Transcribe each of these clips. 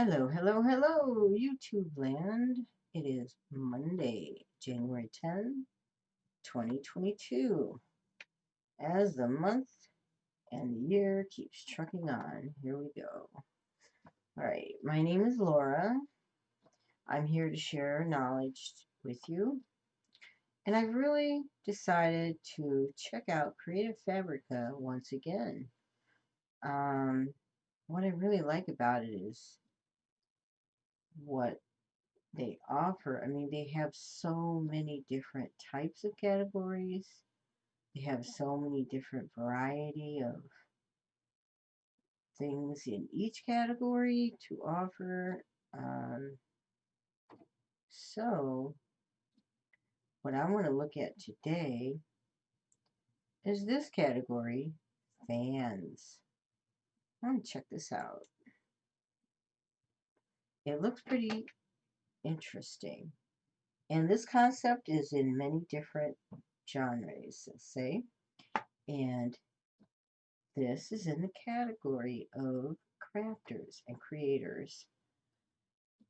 Hello, hello, hello, YouTube land. It is Monday, January 10, 2022. As the month and the year keeps trucking on, here we go. All right, my name is Laura. I'm here to share knowledge with you. And I've really decided to check out Creative Fabrica once again. Um, what I really like about it is what they offer. I mean, they have so many different types of categories. They have so many different variety of things in each category to offer. Um, so, what I want to look at today is this category, fans. I want to check this out. It looks pretty interesting. And this concept is in many different genres, let's say. And this is in the category of crafters and creators.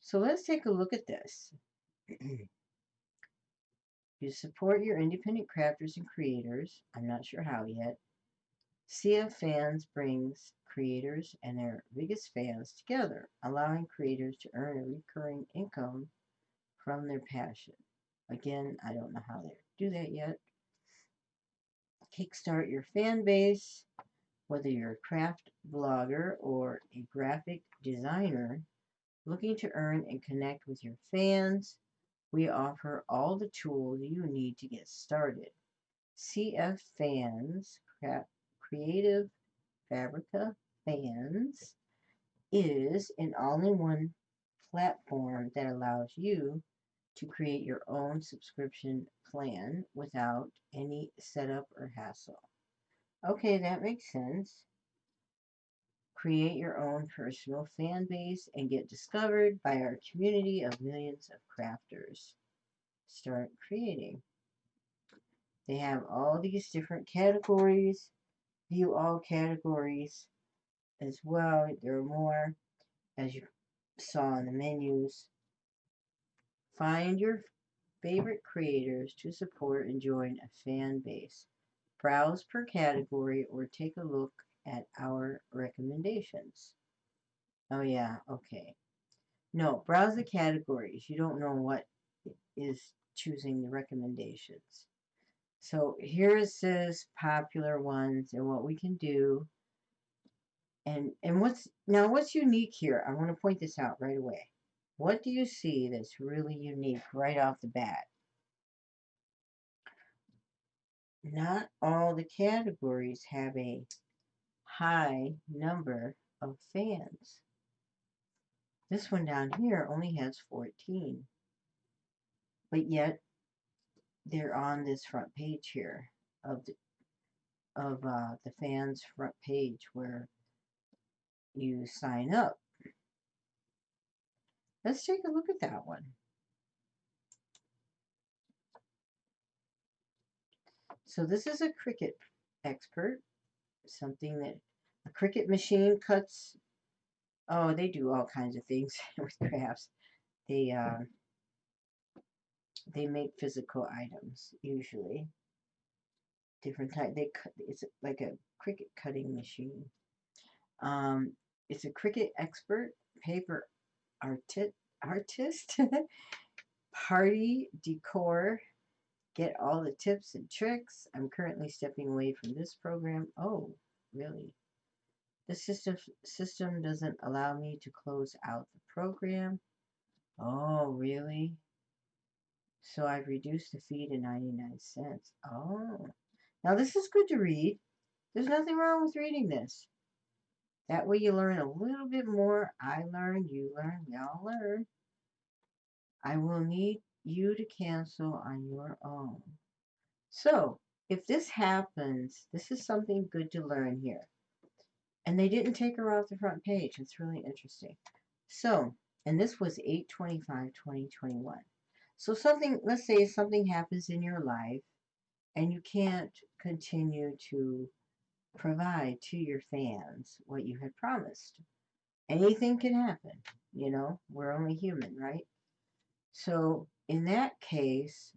So let's take a look at this. you support your independent crafters and creators. I'm not sure how yet. CF Fans brings creators and their biggest fans together, allowing creators to earn a recurring income from their passion. Again, I don't know how they do that yet. Kickstart your fan base, whether you're a craft blogger or a graphic designer looking to earn and connect with your fans. We offer all the tools you need to get started. CF Fans Creative Fabrica Fans is an all-in-one platform that allows you to create your own subscription plan without any setup or hassle. Okay, that makes sense. Create your own personal fan base and get discovered by our community of millions of crafters. Start creating. They have all these different categories view all categories as well. There are more as you saw in the menus. Find your favorite creators to support and join a fan base. Browse per category or take a look at our recommendations. Oh yeah, okay. No, browse the categories. You don't know what is choosing the recommendations. So here it says popular ones and what we can do. And, and what's, now what's unique here? I want to point this out right away. What do you see that's really unique right off the bat? Not all the categories have a high number of fans. This one down here only has 14. But yet they're on this front page here of the of uh, the fans front page where you sign up. Let's take a look at that one. So this is a Cricut expert, something that a Cricut machine cuts. Oh, they do all kinds of things with crafts. They uh, they make physical items usually. Different type. They cut. It's like a Cricut cutting machine. Um, it's a Cricut expert, paper artist, artist, party decor. Get all the tips and tricks. I'm currently stepping away from this program. Oh, really? The system system doesn't allow me to close out the program. Oh, really? So I've reduced the fee to 99 cents. Oh. Now this is good to read. There's nothing wrong with reading this. That way you learn a little bit more. I learn, you learn, we all learn. I will need you to cancel on your own. So, if this happens, this is something good to learn here. And they didn't take her off the front page. It's really interesting. So, and this was 825 2021 so something, let's say something happens in your life and you can't continue to provide to your fans what you had promised. anything can happen. You know, we're only human, right? So in that case,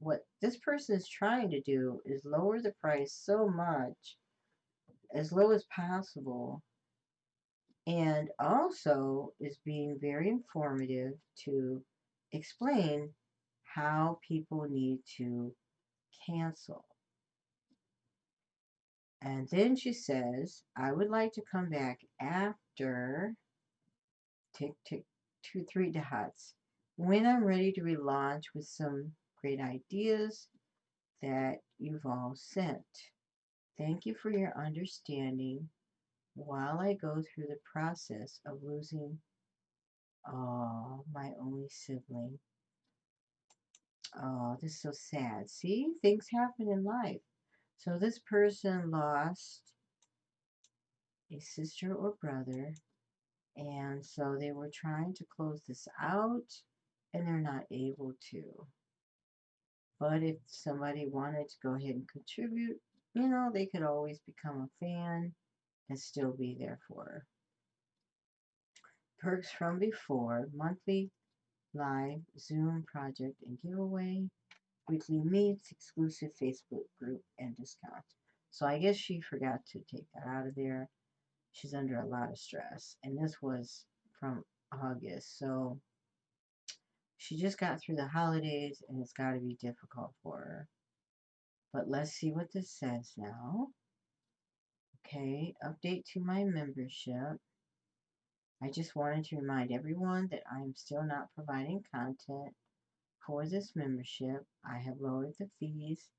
what this person is trying to do is lower the price so much, as low as possible, and also is being very informative to explain how people need to cancel. And then she says, I would like to come back after tick, tick, two, three dots when I'm ready to relaunch with some great ideas that you've all sent. Thank you for your understanding while I go through the process of losing oh, my only sibling. Oh, this is so sad. See, things happen in life. So this person lost a sister or brother, and so they were trying to close this out, and they're not able to. But if somebody wanted to go ahead and contribute, you know, they could always become a fan and still be there for her. Perks from before, monthly live Zoom project and giveaway, weekly meets, exclusive Facebook group, and discount. So I guess she forgot to take that out of there. She's under a lot of stress. And this was from August. So she just got through the holidays and it's got to be difficult for her. But let's see what this says now. Okay, update to my membership. I just wanted to remind everyone that I am still not providing content for this membership. I have lowered the fees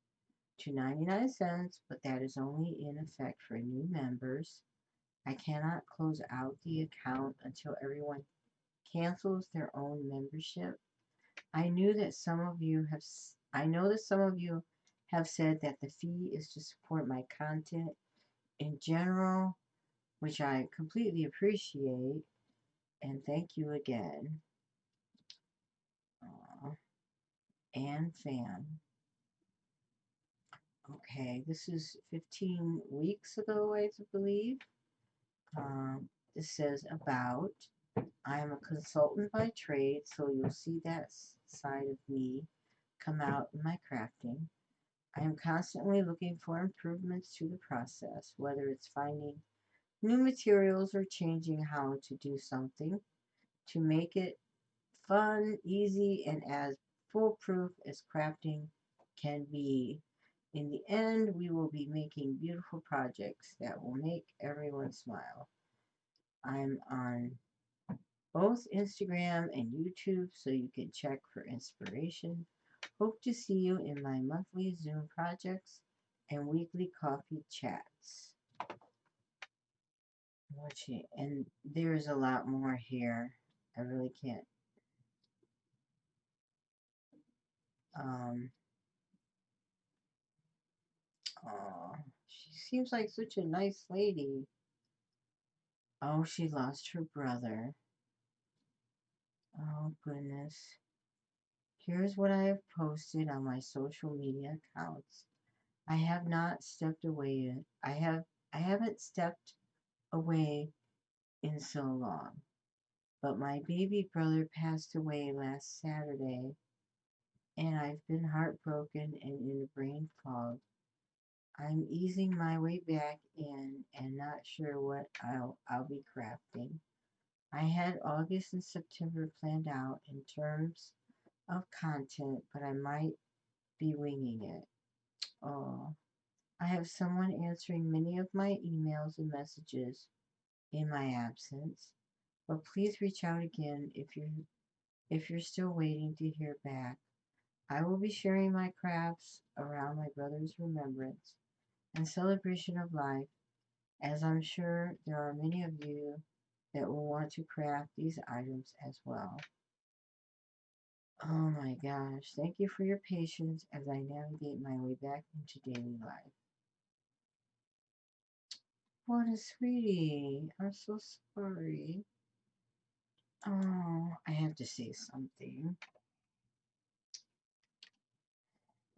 to 99 cents, but that is only in effect for new members. I cannot close out the account until everyone cancels their own membership. I knew that some of you have, I know that some of you have said that the fee is to support my content in general, which I completely appreciate. And thank you again. And fan. Okay, this is 15 weeks ago, I believe. Um, this says about. I am a consultant by trade, so you'll see that side of me come out in my crafting. I am constantly looking for improvements to the process, whether it's finding new materials are changing how to do something to make it fun, easy, and as foolproof as crafting can be. In the end, we will be making beautiful projects that will make everyone smile. I'm on both Instagram and YouTube so you can check for inspiration. Hope to see you in my monthly Zoom projects and weekly coffee chats. Watching, and there's a lot more here. I really can't. Um, oh, she seems like such a nice lady. Oh, she lost her brother. Oh, goodness. Here's what I have posted on my social media accounts. I have not stepped away. yet. I have I haven't stepped away in so long. But my baby brother passed away last Saturday, and I've been heartbroken and in a brain fog. I'm easing my way back in and not sure what I'll, I'll be crafting. I had August and September planned out in terms of content, but I might be winging it. Oh, I have someone answering many of my emails and messages in my absence, but please reach out again if you're if you're still waiting to hear back. I will be sharing my crafts around my brother's remembrance and celebration of life, as I'm sure there are many of you that will want to craft these items as well. Oh my gosh, thank you for your patience as I navigate my way back into daily life. What a sweetie. I'm so sorry. Oh, I have to say something.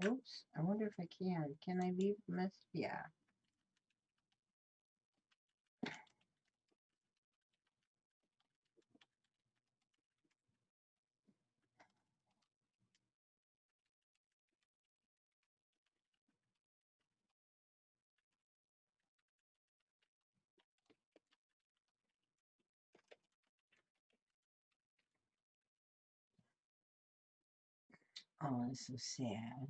Oops, I wonder if I can. Can I leave a message? Yeah. Oh, it's so sad.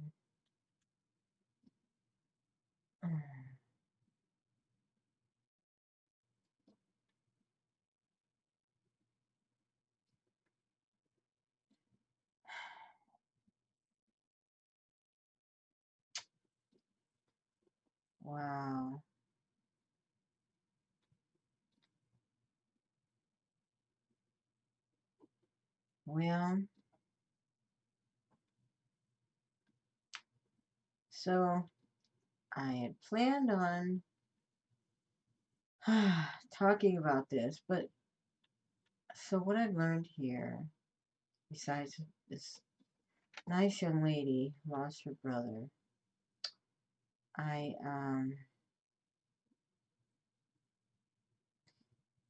Wow. Well, so I had planned on talking about this, but so what I've learned here, besides this nice young lady lost her brother, I, um,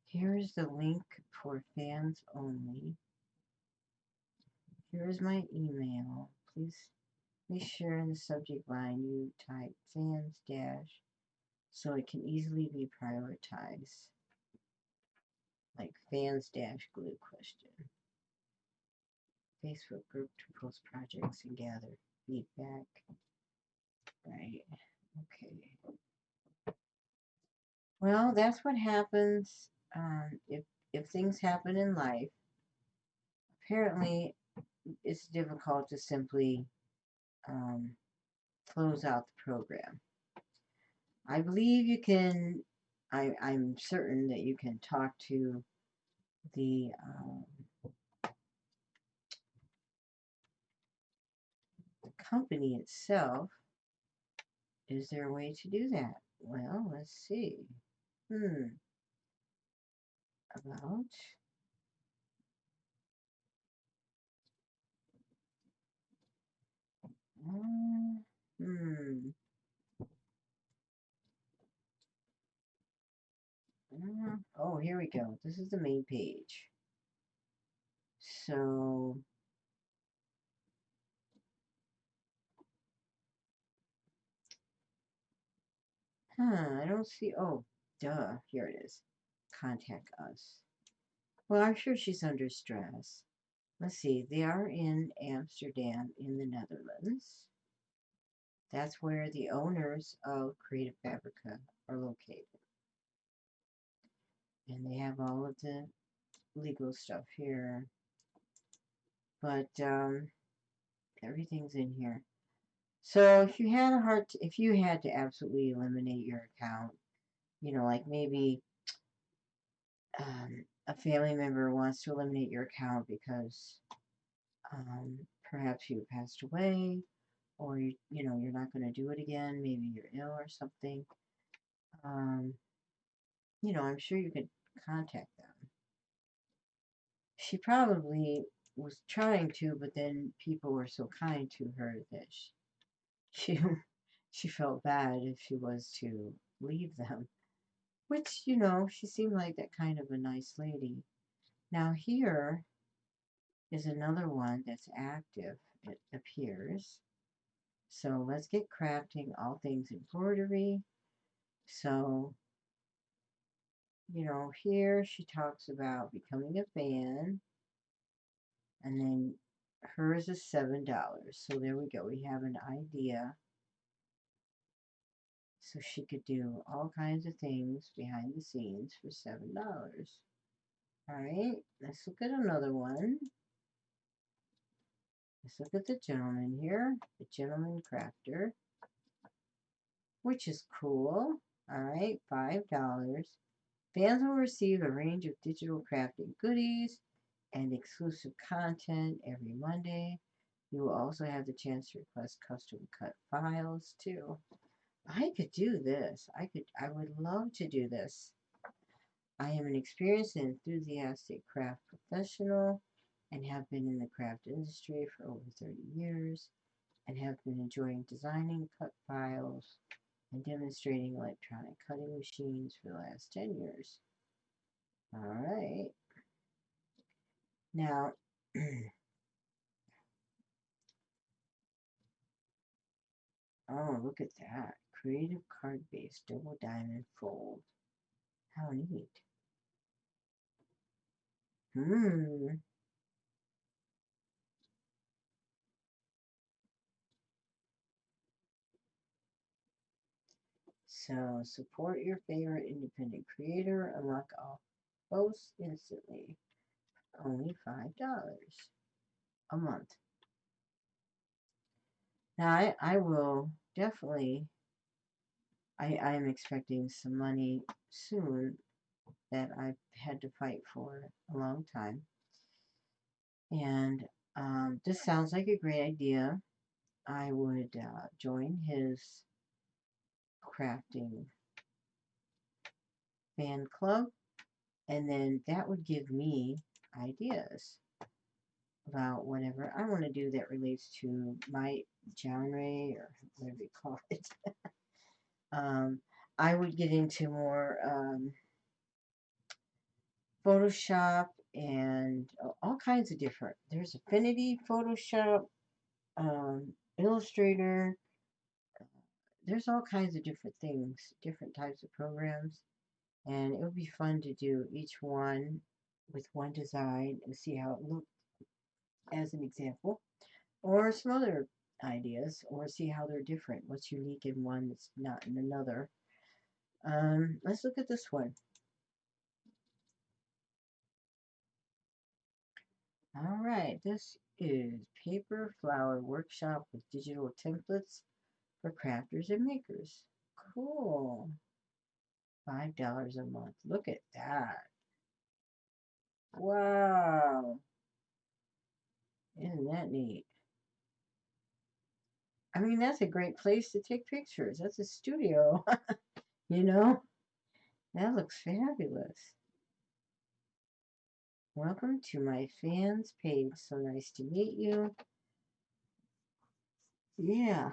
here's the link for fans only. Here is my email. Please be sure in the subject line you type fans dash so it can easily be prioritized. Like fans dash glue question. Facebook group to post projects and gather feedback. Right. Okay. Well, that's what happens um, if if things happen in life. Apparently, it's difficult to simply um, close out the program. I believe you can. I, I'm certain that you can talk to the um, the company itself. Is there a way to do that? Well, let's see. Hmm. About. Hmm. Oh, here we go. This is the main page. So, huh, I don't see. Oh, duh, here it is. Contact us. Well, I'm sure she's under stress. Let's see, they are in Amsterdam in the Netherlands. That's where the owners of Creative Fabrica are located. And they have all of the legal stuff here. But um, everything's in here. So if you had a hard, if you had to absolutely eliminate your account, you know, like maybe um, a family member wants to eliminate your account because um, perhaps you passed away or you, you know you're not going to do it again maybe you're ill or something um, you know i'm sure you could contact them. She probably was trying to but then people were so kind to her that she she, she felt bad if she was to leave them which you know she seemed like that kind of a nice lady now here is another one that's active it appears so let's get crafting all things embroidery. So, you know, here she talks about becoming a fan. And then hers is $7. So there we go. We have an idea. So she could do all kinds of things behind the scenes for $7. All right, let's look at another one. Let's look at the gentleman here, the gentleman crafter, which is cool. All right, $5. Fans will receive a range of digital crafting goodies and exclusive content every Monday. You will also have the chance to request custom cut files too. I could do this. I could I would love to do this. I am an experienced and enthusiastic craft professional and have been in the craft industry for over 30 years and have been enjoying designing cut files and demonstrating electronic cutting machines for the last 10 years. All right. Now, oh, look at that creative card base double diamond fold. How neat. Hmm. So support your favorite independent creator, unlock all posts instantly. Only $5 a month. Now I, I will definitely I, I am expecting some money soon that I've had to fight for a long time. And um, this sounds like a great idea. I would uh, join his crafting fan club, and then that would give me ideas about whatever I want to do that relates to my genre or whatever you call it. um, I would get into more um, Photoshop and all kinds of different. There's Affinity, Photoshop, um, Illustrator. There's all kinds of different things, different types of programs. And it would be fun to do each one with one design and see how it looked as an example. Or some other ideas, or see how they're different. What's unique in one that's not in another. Um, let's look at this one. All right, this is Paper Flower Workshop with digital templates for crafters and makers. Cool. $5 a month. Look at that. Wow. Isn't that neat? I mean, that's a great place to take pictures. That's a studio. you know? That looks fabulous. Welcome to my fans page. So nice to meet you. Yeah.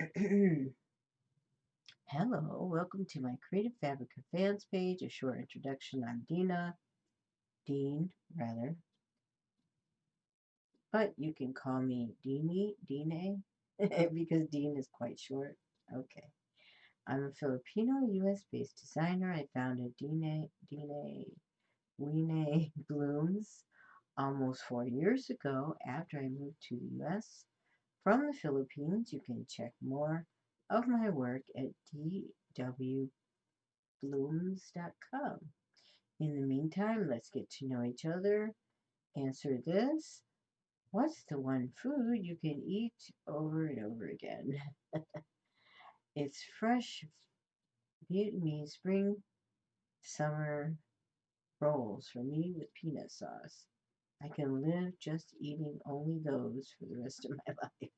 Hello, welcome to my Creative Fabrica fans page. A short introduction. I'm Dina. Dean, rather. But you can call me Deanie, Dine, because Dean is quite short. Okay. I'm a Filipino US based designer. I founded Dine, Dine Wine Blooms almost four years ago after I moved to the US from the Philippines. You can check more of my work at dwblooms.com. In the meantime, let's get to know each other. Answer this. What's the one food you can eat over and over again? it's fresh Vietnamese spring, summer, rolls for me with peanut sauce. I can live just eating only those for the rest of my life.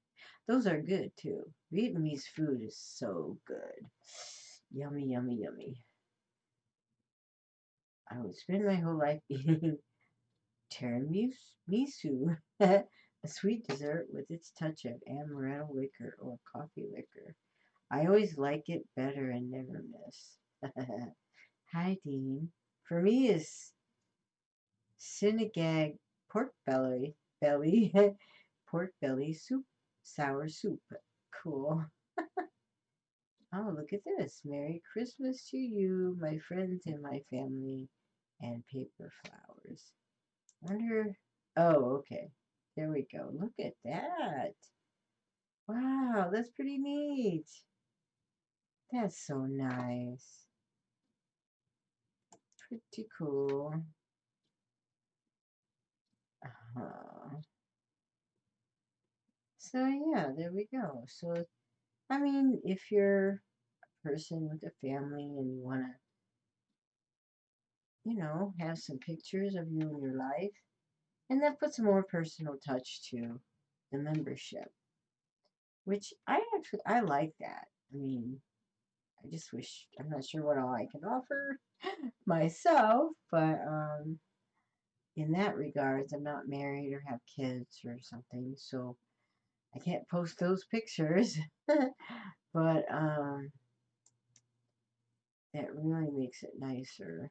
Those are good too. Vietnamese food is so good. Yummy, yummy, yummy. I would spend my whole life eating tiramisu, a sweet dessert with its touch of amaretto liquor or coffee liquor. I always like it better and never miss. Hi, Dean for me is Sinigang pork belly, belly, pork belly soup, sour soup. Cool. oh, look at this. Merry Christmas to you, my friends and my family, and paper flowers. Wonder, oh, okay. There we go. Look at that. Wow, that's pretty neat. That's so nice pretty cool. Uh-huh. So yeah, there we go. So, I mean, if you're a person with a family and you want to, you know, have some pictures of you in your life, and that puts a more personal touch to the membership, which I actually, I like that. I mean, I just wish, I'm not sure what all I can offer myself, but um, in that regards, I'm not married or have kids or something, so I can't post those pictures. but um, that really makes it nicer.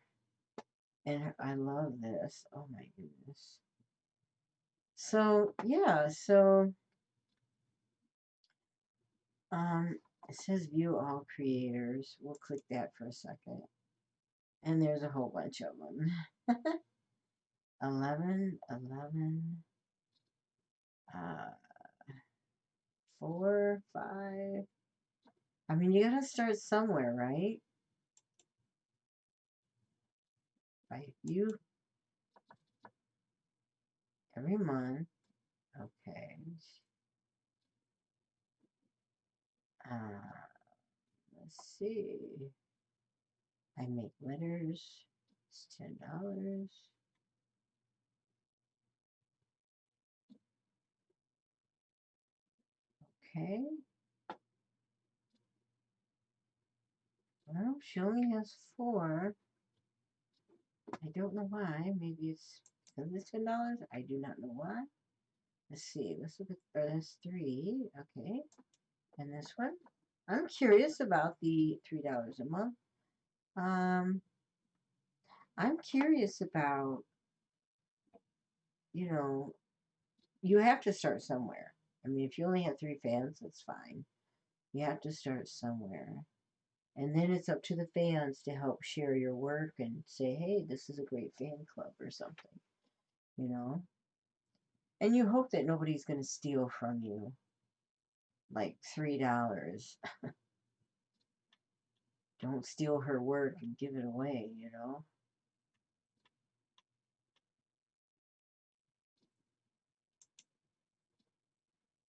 And I love this. Oh my goodness. So, yeah, so um, it says view all creators. We'll click that for a second. And there's a whole bunch of them. 11, 11, uh, 4, 5. I mean, you gotta start somewhere, right? Right, you every month. Okay. Uh, let's see. I make letters. It's ten dollars. Okay. Well, she only has four. I don't know why. Maybe it's because it's ten dollars. I do not know why. Let's see. Let's look at uh, three. Okay. And this one. I'm curious about the three dollars a month. Um, I'm curious about, you know, you have to start somewhere. I mean, if you only have three fans, that's fine. You have to start somewhere. And then it's up to the fans to help share your work and say, hey, this is a great fan club or something, you know? And you hope that nobody's going to steal from you like $3. Don't steal her work and give it away, you know?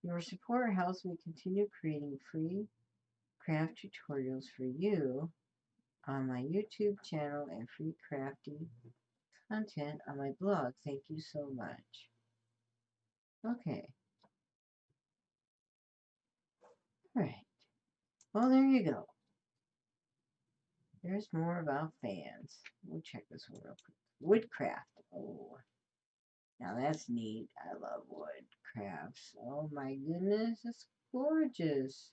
Your support helps me continue creating free craft tutorials for you on my YouTube channel and free crafty content on my blog. Thank you so much. Okay. All right. Well, there you go. There's more about fans. We'll check this one real quick. Woodcraft. Oh, now that's neat. I love wood crafts. Oh my goodness, it's gorgeous.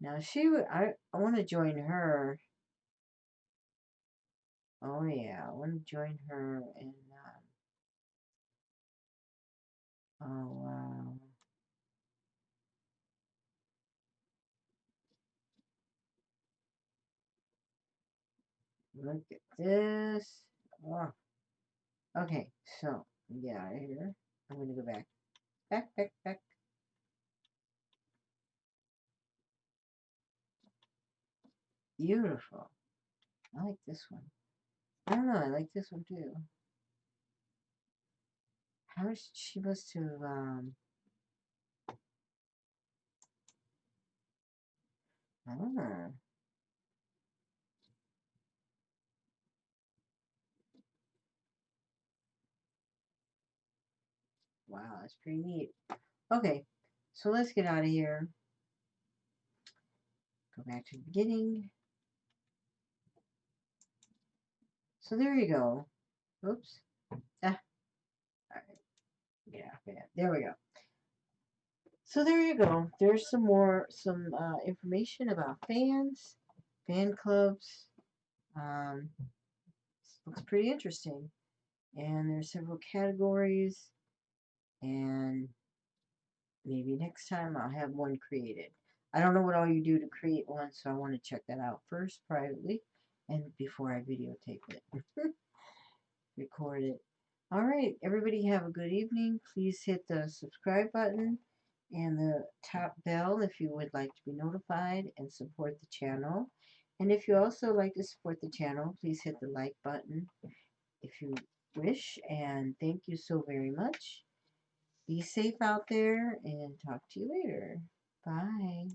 Now she I, I want to join her. Oh yeah, I want to join her in, um, oh wow. Look at this. Oh. Okay, so of here. I'm going to go back. Back, back, back. Beautiful. I like this one. I don't know, I like this one too. How is she supposed to, um... I don't know. Wow, that's pretty neat. Okay, so let's get out of here. Go back to the beginning. So there you go. Oops. Ah. All right. Out of There we go. So there you go. There's some more, some uh, information about fans, fan clubs. Um, looks pretty interesting. And there's several categories and maybe next time I'll have one created. I don't know what all you do to create one, so I want to check that out first privately and before I videotape it. Record it. Alright, everybody have a good evening. Please hit the subscribe button and the top bell if you would like to be notified and support the channel. And if you also like to support the channel, please hit the like button if you wish. And thank you so very much. Be safe out there and talk to you later. Bye.